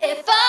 If I